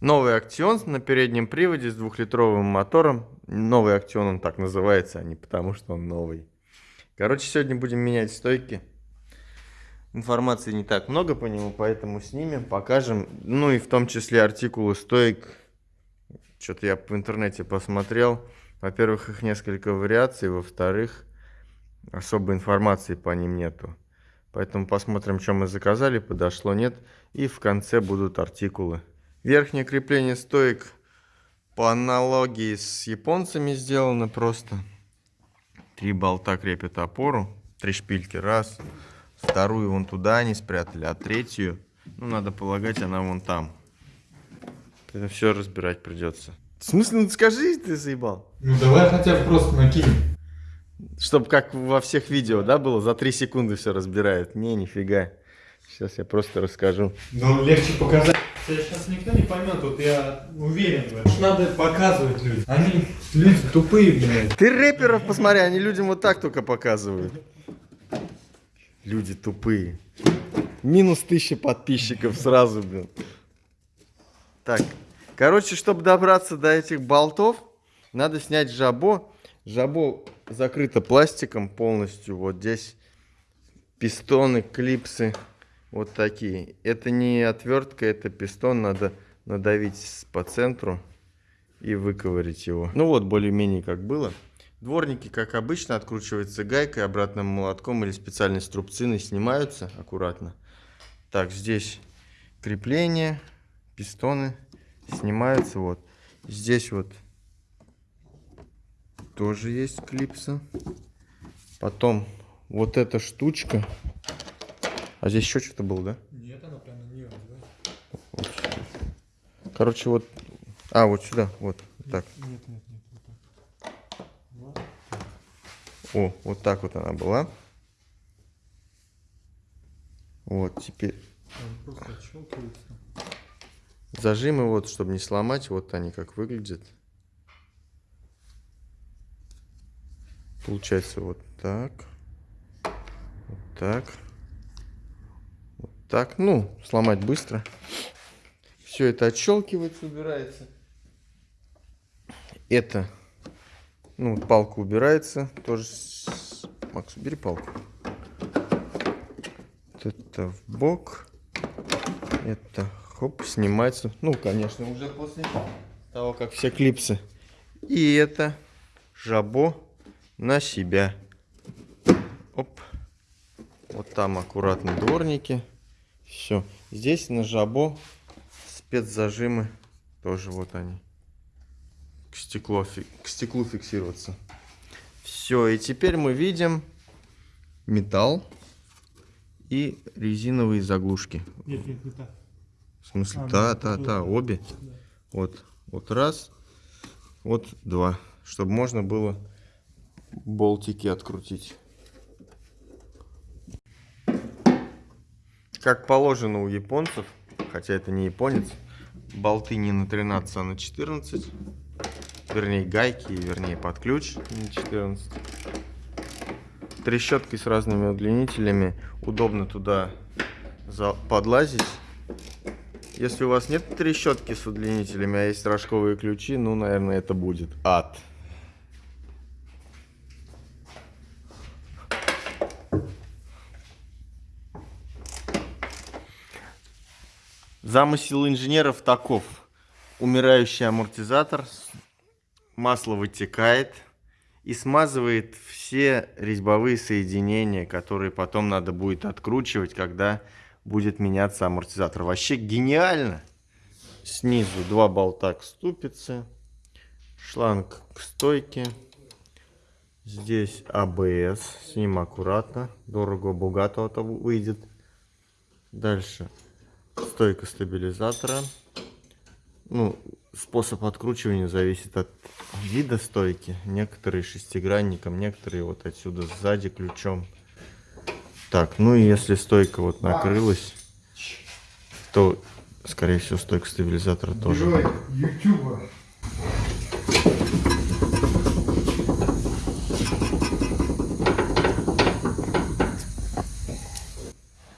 Новый Актион на переднем приводе с двухлитровым мотором. Новый Актион он так называется, а не потому что он новый. Короче, сегодня будем менять стойки. Информации не так много по нему, поэтому снимем, покажем. Ну и в том числе артикулы стоек. Что-то я в интернете посмотрел. Во-первых, их несколько вариаций. Во-вторых, особой информации по ним нету. Поэтому посмотрим, что мы заказали, подошло, нет. И в конце будут артикулы. Верхнее крепление стоек по аналогии с японцами сделано просто. Три болта крепят опору, три шпильки, раз. Вторую вон туда они спрятали, а третью, ну, надо полагать, она вон там. Это все разбирать придется. В смысле, ну скажи, ты заебал. Ну давай хотя бы просто накинем. Чтобы как во всех видео, да, было, за 3 секунды все разбирают. Не, нифига. Сейчас я просто расскажу. Ну, легче показать. Сейчас никто не поймет, вот я уверен в этом. Надо показывать людям. Они люди тупые, блядь. Ты рэперов посмотри, они людям вот так только показывают. Люди тупые. Минус тысяча подписчиков сразу, блин. Так, короче, чтобы добраться до этих болтов, надо снять жабо. Жабо закрыто пластиком полностью. Вот здесь пистоны, клипсы. Вот такие. Это не отвертка, это пистон. Надо надавить по центру и выковырить его. Ну вот, более-менее как было. Дворники, как обычно, откручиваются гайкой, обратным молотком или специальной струбциной снимаются аккуратно. Так, здесь крепление, пистоны снимаются. Вот. Здесь вот тоже есть клипса. Потом вот эта штучка. А здесь еще что-то было, да? Нет, она прям не да? Вот Короче, вот... А, вот сюда, вот. Нет, так. Нет, нет, нет. Вот так. О, вот так вот она была. Вот, теперь... Он просто отщелкивается. Зажимы вот, чтобы не сломать, вот они как выглядят. Получается вот так. Вот так. Так. Ну, сломать быстро. Все это отщелкивается, убирается. Это, ну, палка убирается. Тоже. Макс, убери палку. Вот это в бок. Это, хоп, снимается. Ну, конечно, уже после того, как все клипсы. И это жабо на себя. Оп. Вот там аккуратно дворники. Все. Здесь на жабо спецзажимы. Тоже вот они. К, стеклу, к стеклу фиксироваться. Все. И теперь мы видим металл и резиновые заглушки. Нет, нет, не так. В смысле? А, та, ну, та, та, да. обе. Да. Вот, вот раз, вот два, чтобы можно было болтики открутить. Как положено у японцев, хотя это не японец, болты не на 13, а на 14. Вернее, гайки, вернее, под ключ на 14. Трещоткой с разными удлинителями. Удобно туда подлазить. Если у вас нет трещотки с удлинителями, а есть рожковые ключи, ну, наверное, это будет ад. Замысел инженеров таков. Умирающий амортизатор, масло вытекает и смазывает все резьбовые соединения, которые потом надо будет откручивать, когда будет меняться амортизатор. Вообще гениально. Снизу два болта к ступице, шланг к стойке. Здесь АБС, с ним аккуратно, дорого, богато это выйдет. Дальше стойка стабилизатора. Ну, способ откручивания зависит от вида стойки. Некоторые шестигранником, некоторые вот отсюда сзади ключом. Так, ну и если стойка вот накрылась, то, скорее всего, стойка стабилизатора тоже. Герой Ютуба.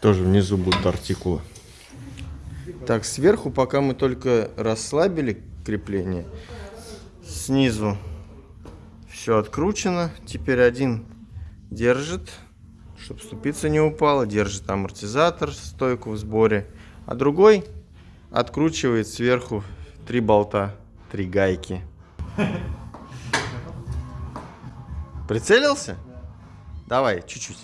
Тоже внизу будут артикулы. Так, сверху пока мы только расслабили крепление. Снизу все откручено. Теперь один держит, чтобы ступица не упала. Держит амортизатор, стойку в сборе. А другой откручивает сверху три болта, три гайки. Прицелился? Давай, чуть-чуть.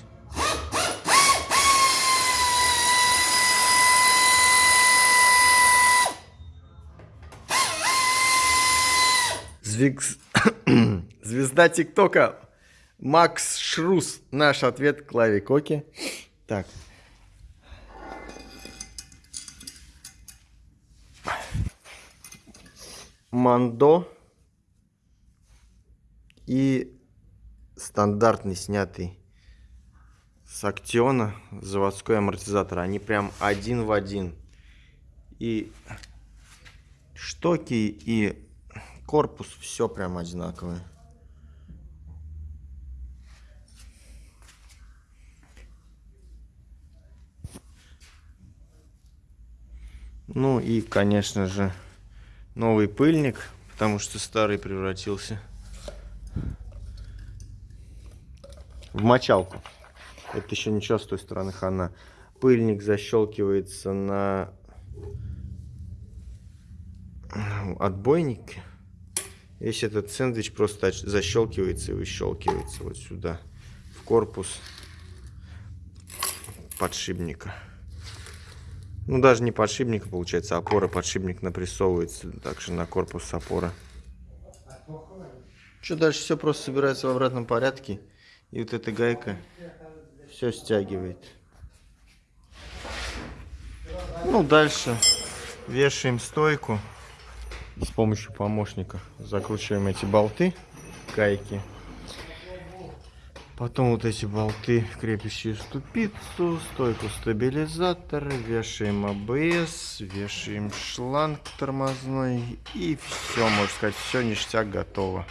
Звикс- Звезда ТикТока Макс Шрус. Наш ответ Клаве Коки. Так. Мандо и стандартный снятый с Актиона заводской амортизатор. Они прям один в один. И штоки и корпус все прям одинаковое. Ну и, конечно же, новый пыльник, потому что старый превратился в мочалку. Это еще ничего с той стороны хана. Пыльник защелкивается на отбойнике. Весь этот сэндвич просто защелкивается и выщелкивается вот сюда, в корпус подшипника. Ну, даже не подшипника, получается, а опора. Подшипник напрессовывается также на корпус опора. Что дальше все просто собирается в обратном порядке. И вот эта гайка все стягивает. Ну, дальше вешаем стойку с помощью помощника. Закручиваем эти болты, гайки. Потом вот эти болты, крепящие ступицу, стойку стабилизатора, вешаем АБС, вешаем шланг тормозной и все, можно сказать, все ништяк готово.